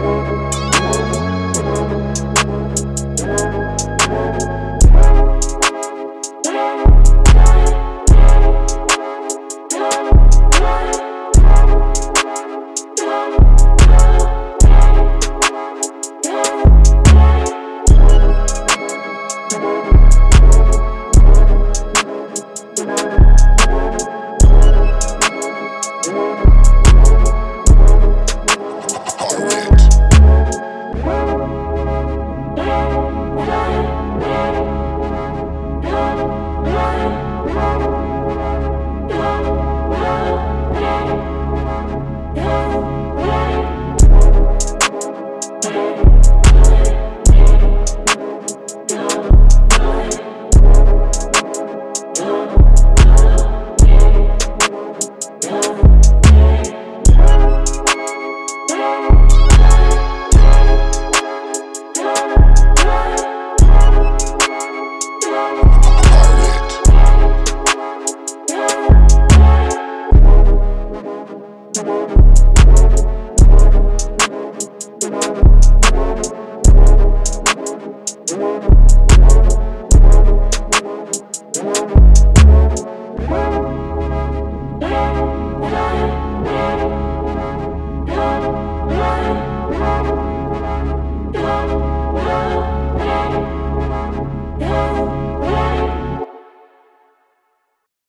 Thanks. Thank